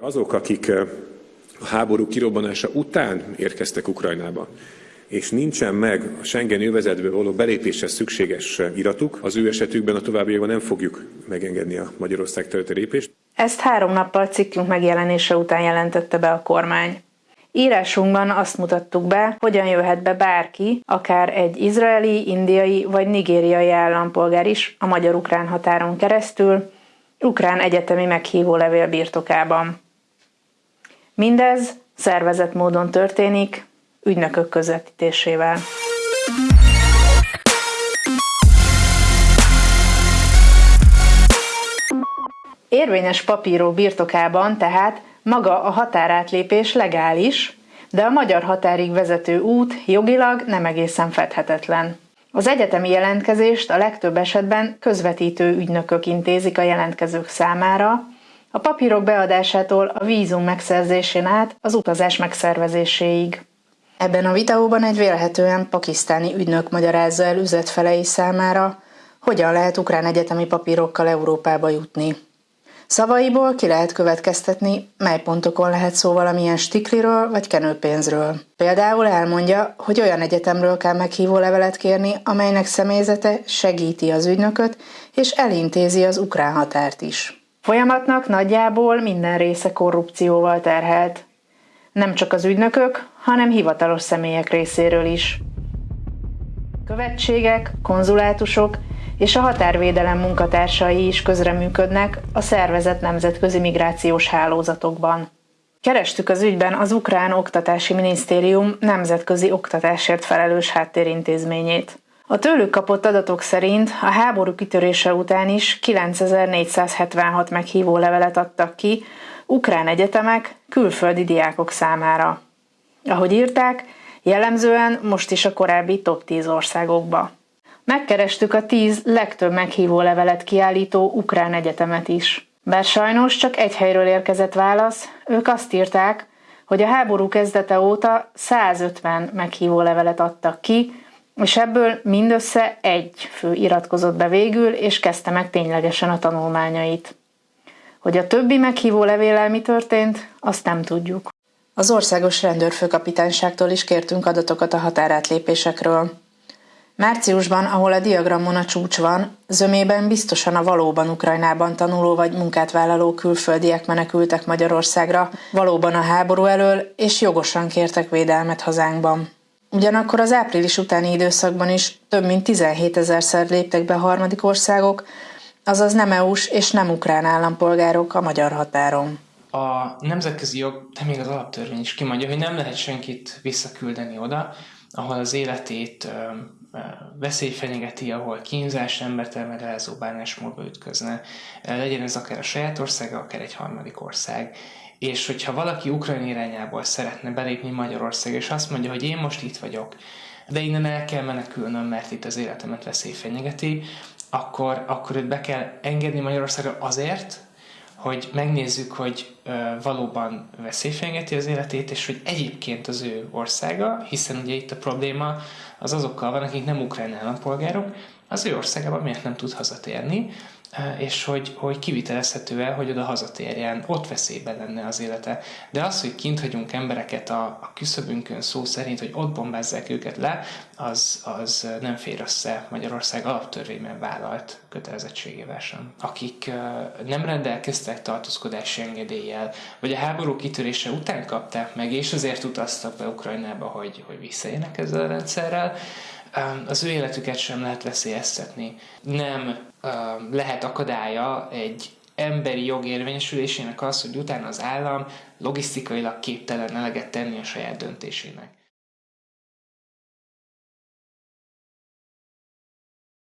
Azok, akik a háború kirobbanása után érkeztek Ukrajnába, és nincsen meg a Schengen övezetből való belépéshez szükséges iratuk, az ő esetükben a továbbiakban nem fogjuk megengedni a Magyarország területe lépést. Ezt három nappal cikkünk megjelenése után jelentette be a kormány. Írásunkban azt mutattuk be, hogyan jöhet be bárki, akár egy izraeli, indiai vagy nigériai állampolgár is a magyar-ukrán határon keresztül, ukrán egyetemi meghívó levél birtokában. Mindez szervezett módon történik, ügynökök közvetítésével. Érvényes papíró birtokában tehát maga a határátlépés legális, de a magyar határig vezető út jogilag nem egészen fedhetetlen. Az egyetemi jelentkezést a legtöbb esetben közvetítő ügynökök intézik a jelentkezők számára, a papírok beadásától a vízum megszerzésén át az utazás megszervezéséig. Ebben a videóban egy vélhetően pakisztáni ügynök magyarázza el üzletfelei számára, hogyan lehet ukrán egyetemi papírokkal Európába jutni. Szavaiból ki lehet következtetni, mely pontokon lehet szó valamilyen stikliről vagy kenőpénzről. Például elmondja, hogy olyan egyetemről kell meghívó levelet kérni, amelynek személyzete segíti az ügynököt és elintézi az ukrán határt is. Folyamatnak nagyjából minden része korrupcióval terhelt. Nem csak az ügynökök, hanem hivatalos személyek részéről is. Követségek, konzulátusok és a határvédelem munkatársai is közreműködnek a szervezet nemzetközi migrációs hálózatokban. Kerestük az ügyben az Ukrán Oktatási Minisztérium nemzetközi oktatásért felelős háttérintézményét. A tőlük kapott adatok szerint a háború kitörése után is 9476 meghívó levelet adtak ki ukrán egyetemek külföldi diákok számára. Ahogy írták, jellemzően most is a korábbi top 10 országokba. Megkerestük a 10 legtöbb meghívó levelet kiállító ukrán egyetemet is. Bár sajnos csak egy helyről érkezett válasz, ők azt írták, hogy a háború kezdete óta 150 meghívó levelet adtak ki, és ebből mindössze egy fő iratkozott be végül, és kezdte meg ténylegesen a tanulmányait. Hogy a többi meghívó levéllel mi történt, azt nem tudjuk. Az országos rendőrfőkapitányságtól is kértünk adatokat a határátlépésekről. Márciusban, ahol a diagramon a csúcs van, zömében biztosan a valóban Ukrajnában tanuló vagy munkát vállaló külföldiek menekültek Magyarországra, valóban a háború elől, és jogosan kértek védelmet hazánkban. Ugyanakkor az április utáni időszakban is több mint 17 ezerszer léptek be harmadik országok, azaz nem EU-s és nem ukrán állampolgárok a magyar határon. A nemzetközi jog, de még az alaptörvény is kimondja, hogy nem lehet senkit visszaküldeni oda, ahol az életét veszély fenyegeti, ahol kínzás, embertelmedelező bánásmódba ütközne, legyen ez akár a saját országa, akár egy harmadik ország. És hogyha valaki Ukrajna irányából szeretne belépni Magyarország, és azt mondja, hogy én most itt vagyok, de innen el kell menekülnöm, mert itt az életemet veszély fenyegeti, akkor, akkor őt be kell engedni Magyarországra azért, hogy megnézzük, hogy valóban veszélyfenyegeti az életét, és hogy egyébként az ő országa, hiszen ugye itt a probléma az azokkal van, akik nem ukrán állampolgárok, az ő országában miért nem tud hazatérni, és hogy, hogy kivitelezhető el, hogy oda hazatérjen, ott veszélyben lenne az élete. De az, hogy kint hagyunk embereket a, a küszöbünkön szó szerint, hogy ott bombázzák őket le, az, az nem fér össze Magyarország alaptörvényben vállalt kötelezettségével sem. Akik nem rendelkeztek tartózkodási engedéllyel, vagy a háború kitörése után kapták meg, és azért utaztak be Ukrajnába, hogy, hogy visszaélnek ezzel a rendszerrel, az ő életüket sem lehet veszélyeztetni. Nem lehet akadálya egy emberi jog érvényesülésének az, hogy utána az állam logisztikailag képtelen eleget tenni a saját döntésének.